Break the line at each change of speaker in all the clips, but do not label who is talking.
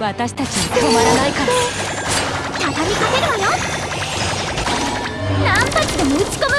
私たちは止まらないから。
畳みかけるわよ。何発でも打ち込む。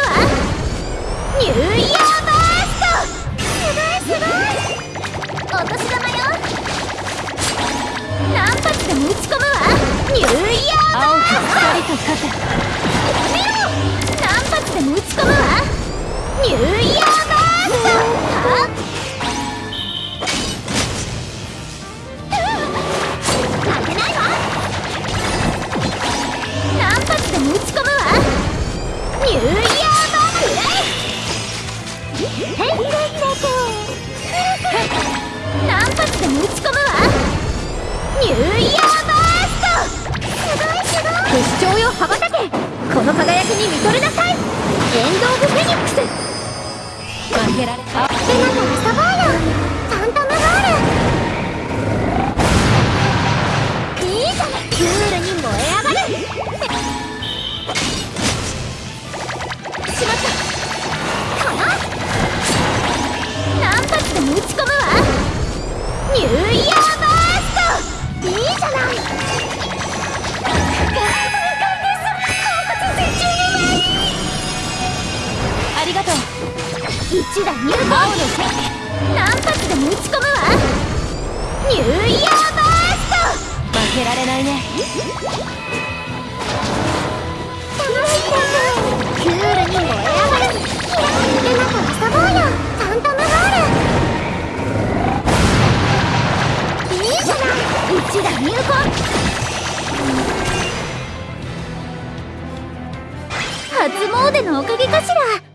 でも打ち込むわ。ニューイヤーバースト。すごいすごい。不死鳥よ羽ばたけ。この輝きに見とれなさい。エンド・オブ・フェニックス。
負けられた。
りがとう。一打入魂何発でも打ち込むわ。ニューイヤーバースト。負けられない
ね。
楽しクー
ルに
燃え上がる遊ぼうよンムール
いいじゃない
一打入魂初詣のおかげかしら。